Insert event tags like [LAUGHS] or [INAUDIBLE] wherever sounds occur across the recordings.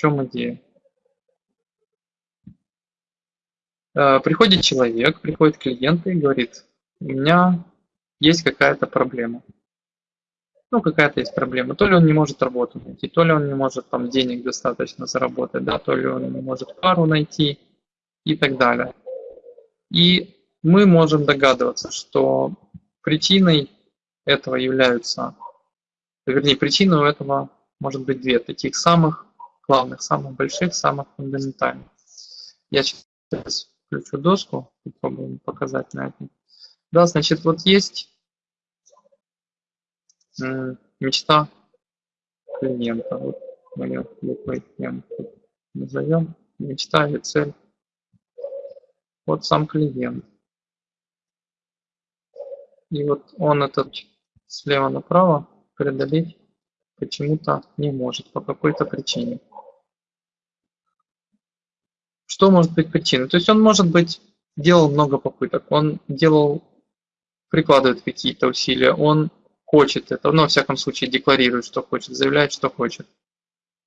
чем идея? Э, приходит человек, приходит клиент и говорит, у меня есть какая-то проблема. Ну, какая-то есть проблема. То ли он не может работу найти, то ли он не может там денег достаточно заработать, да, то ли он не может пару найти и так далее. И мы можем догадываться, что причиной этого являются, вернее, причиной у этого может быть две таких самых главных, самых больших, самых фундаментальных. Я сейчас включу доску, попробуем показать на этом. Да, значит, вот есть мечта клиента. Вот мы ее буквой назовем. Мечта или цель. Вот сам клиент. И вот он этот слева направо преодолеть почему-то не может по какой-то причине. Что может быть причиной? То есть он, может быть, делал много попыток, он делал, прикладывает какие-то усилия, он хочет это, но во всяком случае декларирует, что хочет, заявляет, что хочет.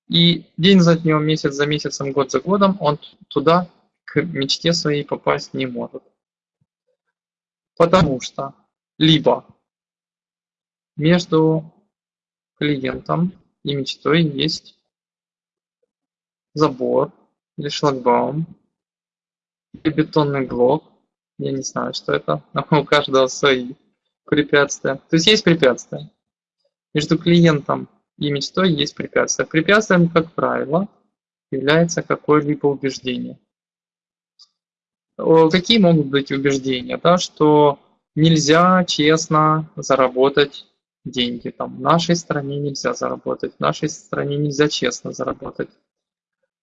И день за днем, месяц за месяцем, год за годом он туда, к мечте своей попасть не может. Потому что либо между клиентом и мечтой есть забор или шлагбаум, или бетонный блок. Я не знаю, что это, но [LAUGHS] у каждого свои препятствия. То есть есть препятствия. Между клиентом и мечтой есть препятствия. Препятствием, как правило, является какое-либо убеждение. Какие могут быть убеждения? Да, что нельзя честно заработать деньги. Там, в нашей стране нельзя заработать, в нашей стране нельзя честно заработать.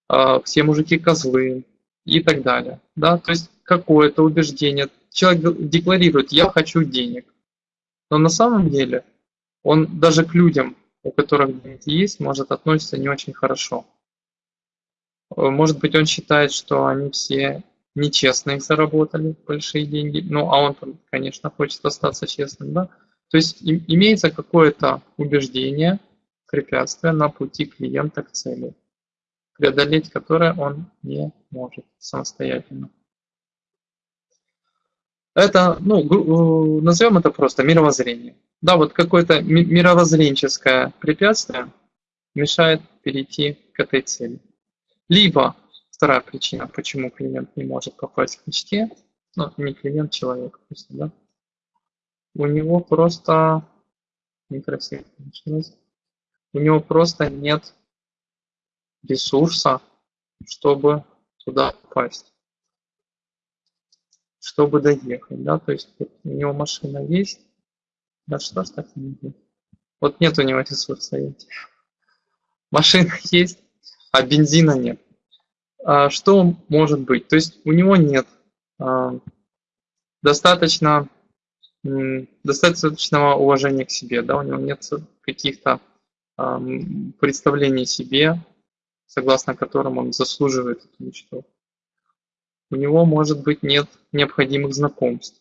А, все мужики козлы и так далее. Да? То есть какое-то убеждение. Человек декларирует, я хочу денег. Но на самом деле он даже к людям, у которых деньги есть, может относиться не очень хорошо. Может быть, он считает, что они все нечестно их заработали, большие деньги. Ну, а он, конечно, хочет остаться честным, да? То есть имеется какое-то убеждение, препятствие на пути клиента к цели, преодолеть которое он не может самостоятельно. Это, ну, назовем это просто мировоззрение. Да, вот какое-то мировоззренческое препятствие мешает перейти к этой цели. Либо вторая причина, почему клиент не может попасть к мечте, ну, не клиент, человек, просто, да, у него просто. У него просто нет ресурса, чтобы туда попасть, чтобы доехать, да, то есть вот у него машина есть, да что ж так не есть? Вот нет у него ресурса есть. [LAUGHS] Машина есть, а бензина нет. А, что может быть? То есть у него нет а, достаточно, достаточного уважения к себе, да, у него нет каких-то а, представлений о себе, согласно которым он заслуживает эту мечту. У него, может быть, нет необходимых знакомств.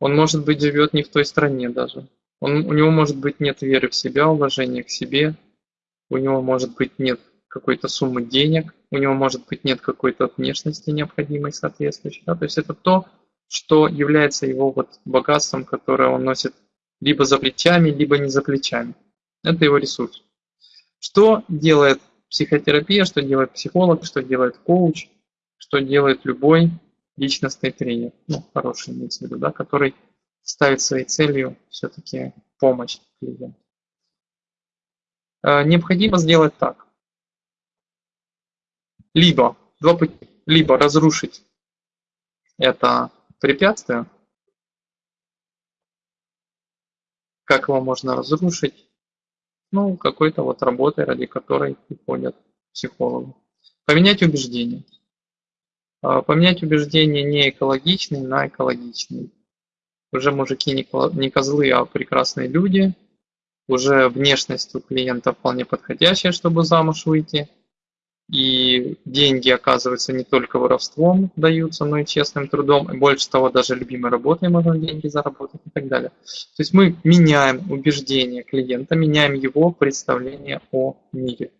Он, может быть, живет не в той стране даже. Он, у него, может быть, нет веры в себя, уважения к себе. У него, может быть, нет какой-то суммы денег, у него может быть нет какой-то внешности необходимой соответствующей. Да? То есть это то, что является его вот богатством, которое он носит либо за плечами, либо не за плечами. Это его ресурс. Что делает психотерапия, что делает психолог, что делает коуч, что делает любой личностный тренер, ну, хороший имеется в виду, да, который ставит своей целью все-таки помощь клиенту. Э, необходимо сделать так либо два пути, либо разрушить это препятствие. Как его можно разрушить? Ну, какой-то вот работой, ради которой приходят психологу. Поменять убеждения. А, поменять убеждения не экологичный на экологичный. Уже мужики не козлы, а прекрасные люди. Уже внешность у клиента вполне подходящая, чтобы замуж выйти и деньги, оказывается, не только воровством даются, но и честным трудом. И больше того, даже любимой работой можно деньги заработать и так далее. То есть мы меняем убеждения клиента, меняем его представление о мире.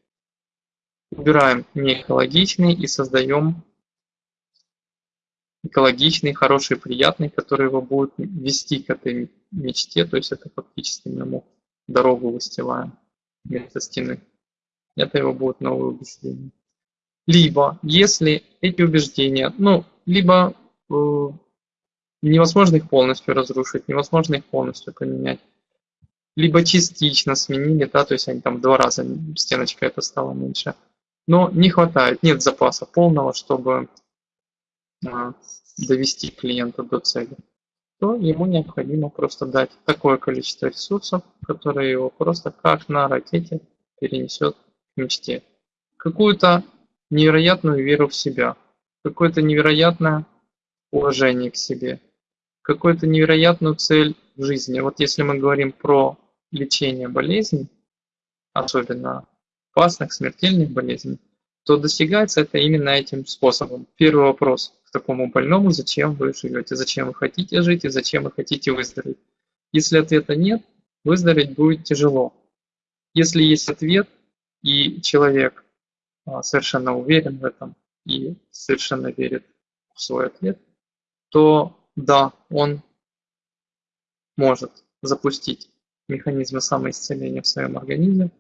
убираем неэкологичный и создаем экологичный, хороший, приятный, который его будет вести к этой мечте, то есть это фактически мы ему дорогу выстилаем вместо стены. Это его будет новое убеждение. Либо, если эти убеждения, ну, либо э, невозможно их полностью разрушить, невозможно их полностью поменять, либо частично сменили, да, то есть они там в два раза стеночка это стала меньше, но не хватает, нет запаса полного, чтобы э, довести клиента до цели, то ему необходимо просто дать такое количество ресурсов, которые его просто как на ракете перенесет мечте. Какую-то невероятную веру в себя, какое-то невероятное уважение к себе, какую-то невероятную цель в жизни. Вот если мы говорим про лечение болезней, особенно опасных, смертельных болезней, то достигается это именно этим способом. Первый вопрос к такому больному, зачем вы живете, зачем вы хотите жить и зачем вы хотите выздороветь. Если ответа нет, выздороветь будет тяжело. Если есть ответ, и человек а, совершенно уверен в этом и совершенно верит в свой ответ, то да, он может запустить механизмы самоисцеления в своем организме,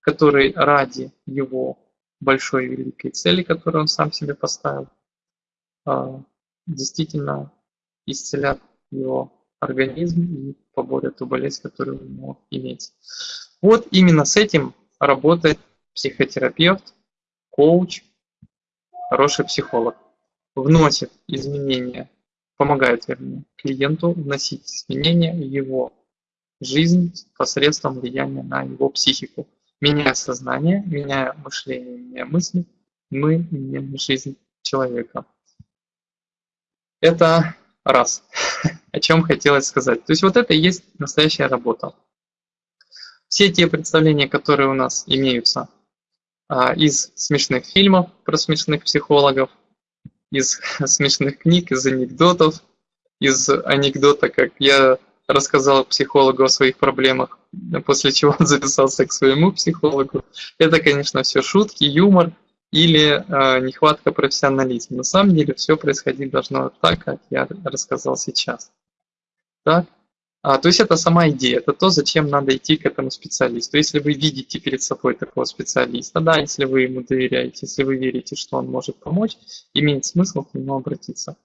который ради его большой великой цели, которую он сам себе поставил, а, действительно исцелят его организм и поборят ту болезнь, которая у него имеется. Вот именно с этим работает психотерапевт, коуч, хороший психолог. Вносит изменения, помогает, вернее, клиенту вносить изменения в его жизнь посредством влияния на его психику. Меняя сознание, меняя мышление, меняя мысли, мы меняем жизнь человека. Это раз, [LAUGHS] о чем хотелось сказать. То есть вот это и есть настоящая работа. Все те представления, которые у нас имеются из смешных фильмов про смешных психологов, из [LAUGHS] смешных книг, из анекдотов, из анекдота, как я рассказал психологу о своих проблемах, [LAUGHS] после чего он записался к своему психологу. Это, конечно, все шутки, юмор или э, нехватка профессионализма. На самом деле все происходить должно так, как я рассказал сейчас. Так? А, то есть это сама идея, это то, зачем надо идти к этому специалисту. Если вы видите перед собой такого специалиста, да, если вы ему доверяете, если вы верите, что он может помочь, имеет смысл к нему обратиться.